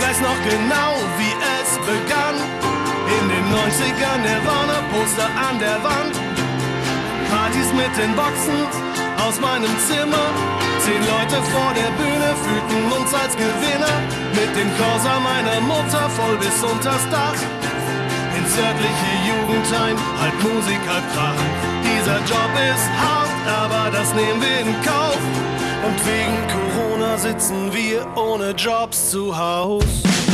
weiß noch genau, wie es begann. In den 90ern der Warner-Poster an der Wand. Partys mit den Boxen aus meinem Zimmer. Zehn Leute vor der Bühne fühlten uns als Gewinner. Mit dem Corsa meiner Mutter voll bis unters Dach. Ins örtliche Jugendheim, halb Musik, halb Krach. Dieser Job ist hart, aber das nehmen wir in Kauf. Und wegen Corona sitzen wir ohne Jobs zu Haus.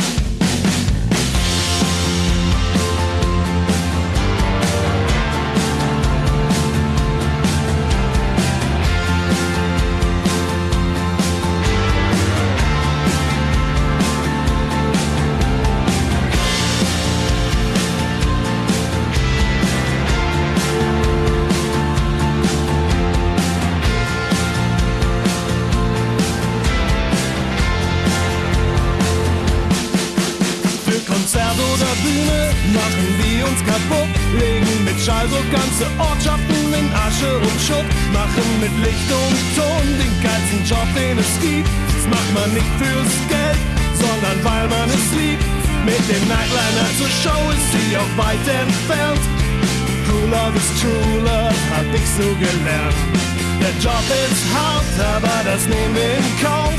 Uns kaputt. Legen mit Schalldruck ganze Ortschaften in Asche und Schutt. Machen mit Licht und Ton den geilsten Job, den es gibt. Das macht man nicht fürs Geld, sondern weil man es liebt. Mit dem Nightliner zur Show ist sie auch weit entfernt. True Love is True Love, hab ich so gelernt. Der Job ist hart, aber das nehmen wir in Kauf.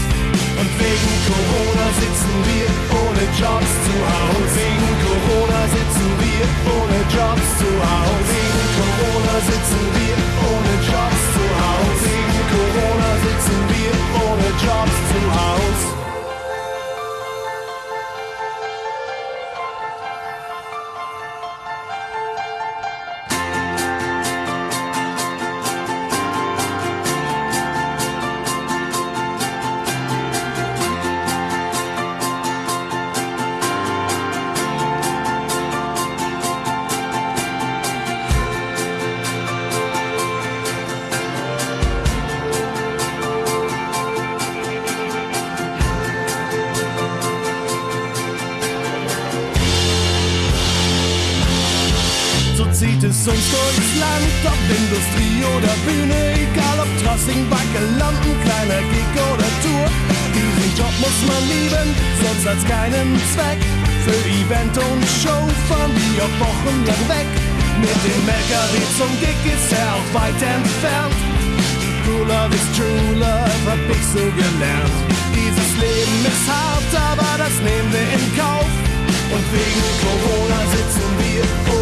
Und wegen Corona zieht es uns durchs Land, ob Industrie oder Bühne, egal ob Trossing, Backe, Lampen, kleiner Gig oder Tour. Diesen Job muss man lieben, sonst hat's keinen Zweck. Für Event und Show fahren wir auch wochenlang weg. Mit dem LKW zum Gig ist er auch weit entfernt. True Love is True Love, hab ich so gelernt. Dieses Leben ist hart, aber das nehmen wir in Kauf. Und wegen Corona sitzen wir